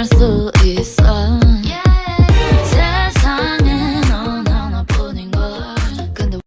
I'm so.